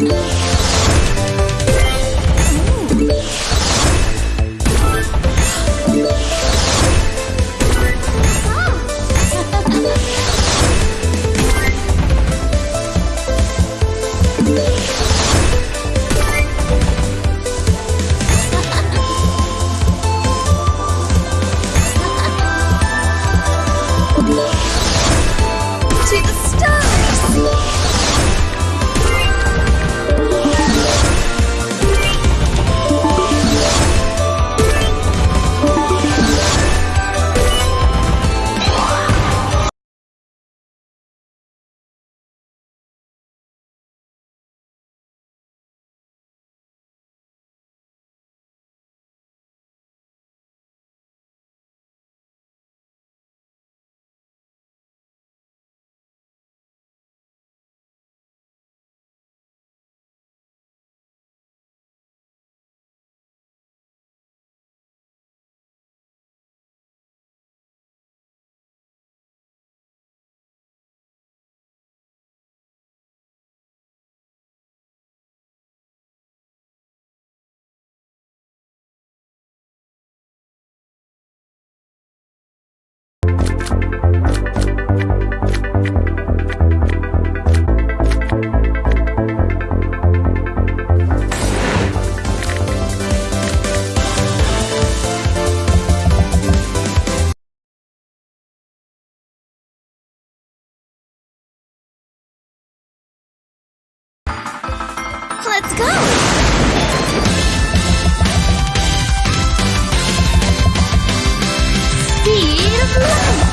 Yeah. Speed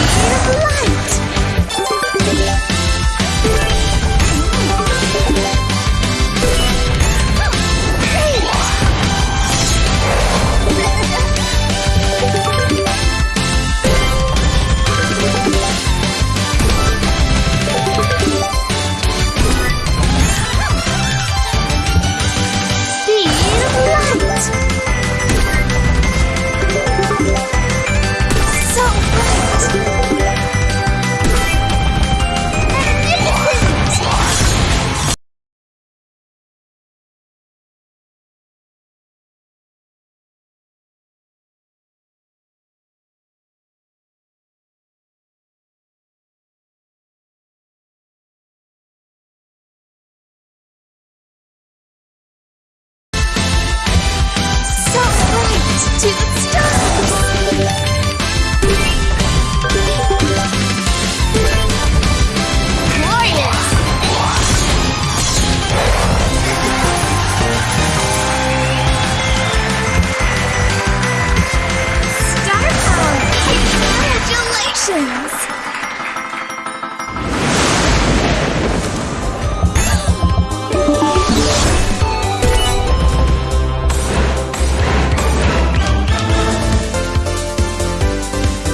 of light.